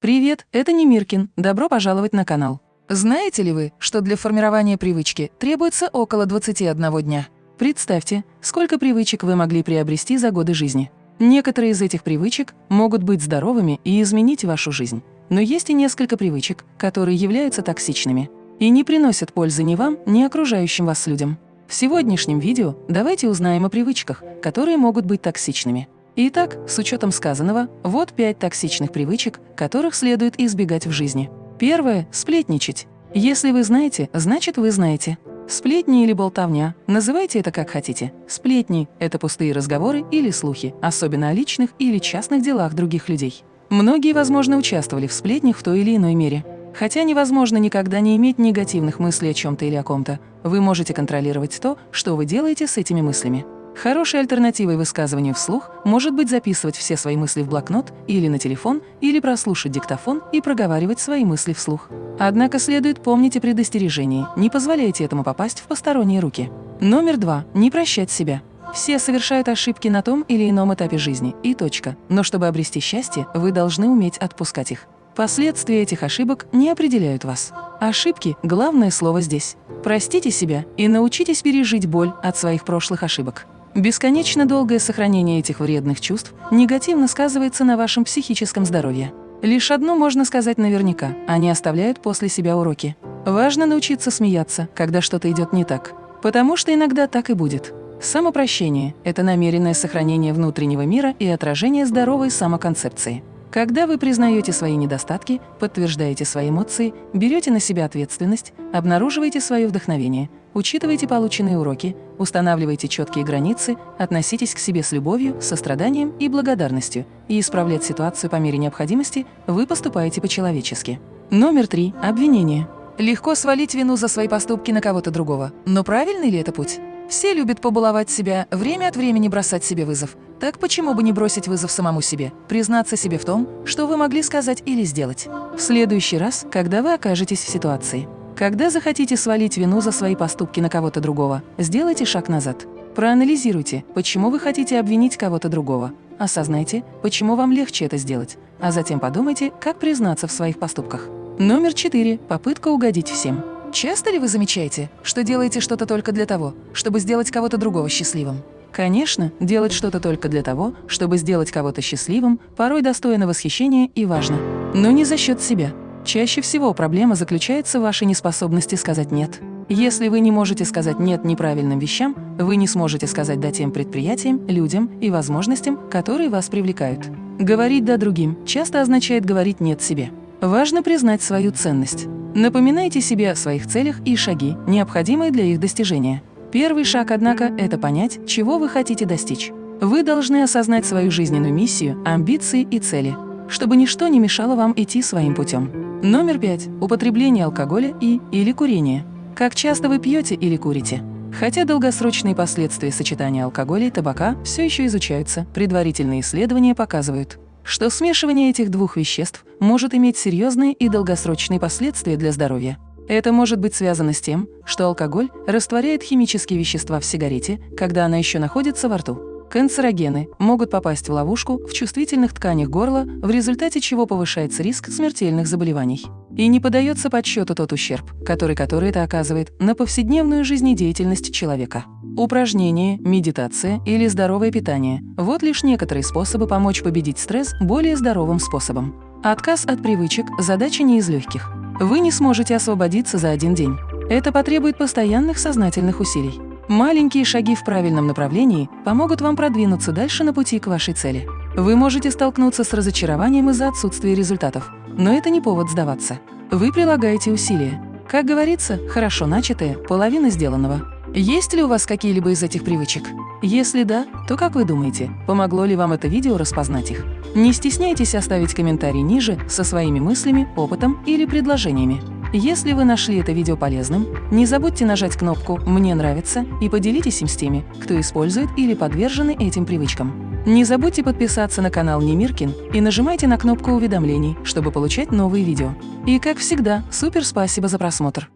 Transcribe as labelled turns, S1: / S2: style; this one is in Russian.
S1: Привет, это Немиркин. Добро пожаловать на канал. Знаете ли вы, что для формирования привычки требуется около 21 дня? Представьте, сколько привычек вы могли приобрести за годы жизни. Некоторые из этих привычек могут быть здоровыми и изменить вашу жизнь. Но есть и несколько привычек, которые являются токсичными и не приносят пользы ни вам, ни окружающим вас людям. В сегодняшнем видео давайте узнаем о привычках, которые могут быть токсичными. Итак, с учетом сказанного, вот пять токсичных привычек, которых следует избегать в жизни. Первое – сплетничать. Если вы знаете, значит вы знаете. Сплетни или болтовня, называйте это как хотите. Сплетни – это пустые разговоры или слухи, особенно о личных или частных делах других людей. Многие, возможно, участвовали в сплетнях в той или иной мере. Хотя невозможно никогда не иметь негативных мыслей о чем-то или о ком-то, вы можете контролировать то, что вы делаете с этими мыслями. Хорошей альтернативой высказыванию вслух может быть записывать все свои мысли в блокнот или на телефон, или прослушать диктофон и проговаривать свои мысли вслух. Однако следует помнить о предостережении, не позволяйте этому попасть в посторонние руки. Номер два. Не прощать себя. Все совершают ошибки на том или ином этапе жизни, и точка. Но чтобы обрести счастье, вы должны уметь отпускать их. Последствия этих ошибок не определяют вас. Ошибки – главное слово здесь. Простите себя и научитесь пережить боль от своих прошлых ошибок. Бесконечно долгое сохранение этих вредных чувств негативно сказывается на вашем психическом здоровье. Лишь одно можно сказать наверняка – они оставляют после себя уроки. Важно научиться смеяться, когда что-то идет не так, потому что иногда так и будет. Самопрощение – это намеренное сохранение внутреннего мира и отражение здоровой самоконцепции. Когда вы признаете свои недостатки, подтверждаете свои эмоции, берете на себя ответственность, обнаруживаете свое вдохновение, учитываете полученные уроки, устанавливаете четкие границы, относитесь к себе с любовью, состраданием и благодарностью, и исправлять ситуацию по мере необходимости, вы поступаете по-человечески. Номер три. Обвинение. Легко свалить вину за свои поступки на кого-то другого. Но правильный ли это путь? Все любят побаловать себя, время от времени бросать себе вызов. Так почему бы не бросить вызов самому себе, признаться себе в том, что вы могли сказать или сделать? В следующий раз, когда вы окажетесь в ситуации. Когда захотите свалить вину за свои поступки на кого-то другого, сделайте шаг назад. Проанализируйте, почему вы хотите обвинить кого-то другого. Осознайте, почему вам легче это сделать, а затем подумайте, как признаться в своих поступках. Номер четыре. Попытка угодить всем. Часто ли вы замечаете, что делаете что-то только для того, чтобы сделать кого-то другого счастливым? Конечно, делать что-то только для того, чтобы сделать кого-то счастливым, порой достойно восхищения и важно. Но не за счет себя. Чаще всего проблема заключается в вашей неспособности сказать «нет». Если вы не можете сказать «нет» неправильным вещам, вы не сможете сказать «да» тем предприятиям, людям и возможностям, которые вас привлекают. Говорить «да» другим часто означает говорить «нет» себе. Важно признать свою ценность. Напоминайте себе о своих целях и шаги, необходимые для их достижения. Первый шаг, однако, это понять, чего вы хотите достичь. Вы должны осознать свою жизненную миссию, амбиции и цели, чтобы ничто не мешало вам идти своим путем. Номер пять. Употребление алкоголя и или курение. Как часто вы пьете или курите? Хотя долгосрочные последствия сочетания алкоголя и табака все еще изучаются, предварительные исследования показывают, что смешивание этих двух веществ может иметь серьезные и долгосрочные последствия для здоровья. Это может быть связано с тем, что алкоголь растворяет химические вещества в сигарете, когда она еще находится во рту. Канцерогены могут попасть в ловушку в чувствительных тканях горла, в результате чего повышается риск смертельных заболеваний. И не подается подсчету тот ущерб, который который это оказывает на повседневную жизнедеятельность человека. Упражнения, медитация или здоровое питание – вот лишь некоторые способы помочь победить стресс более здоровым способом. Отказ от привычек – задача не из легких. Вы не сможете освободиться за один день. Это потребует постоянных сознательных усилий. Маленькие шаги в правильном направлении помогут вам продвинуться дальше на пути к вашей цели. Вы можете столкнуться с разочарованием из-за отсутствия результатов, но это не повод сдаваться. Вы прилагаете усилия. Как говорится, хорошо начатое – половина сделанного. Есть ли у вас какие-либо из этих привычек? Если да, то как вы думаете, помогло ли вам это видео распознать их? Не стесняйтесь оставить комментарий ниже со своими мыслями, опытом или предложениями. Если вы нашли это видео полезным, не забудьте нажать кнопку «Мне нравится» и поделитесь им с теми, кто использует или подвержены этим привычкам. Не забудьте подписаться на канал Немиркин и нажимайте на кнопку уведомлений, чтобы получать новые видео. И как всегда, супер спасибо за просмотр!